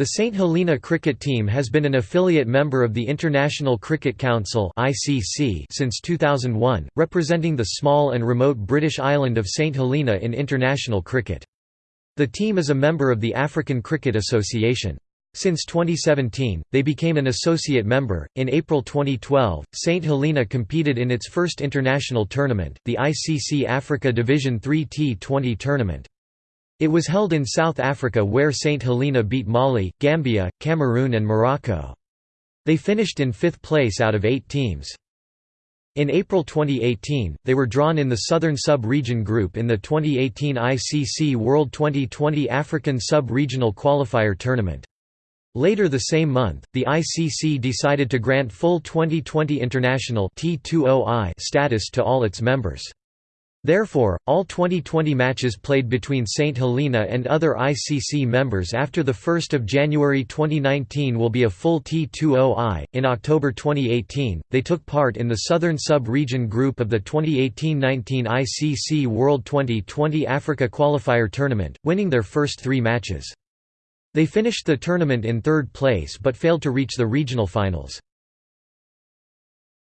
The St Helena cricket team has been an affiliate member of the International Cricket Council since 2001, representing the small and remote British island of St Helena in international cricket. The team is a member of the African Cricket Association. Since 2017, they became an associate member. In April 2012, St Helena competed in its first international tournament, the ICC Africa Division 3 T20 tournament. It was held in South Africa where St Helena beat Mali, Gambia, Cameroon and Morocco. They finished in fifth place out of eight teams. In April 2018, they were drawn in the Southern Sub-Region Group in the 2018 ICC World Twenty20 African Sub-Regional Qualifier Tournament. Later the same month, the ICC decided to grant full 2020 international status to all its members. Therefore, all 2020 matches played between St Helena and other ICC members after 1 January 2019 will be a full T20I. In October 2018, they took part in the Southern Sub Region group of the 2018 19 ICC World Twenty20 Africa Qualifier Tournament, winning their first three matches. They finished the tournament in third place but failed to reach the regional finals.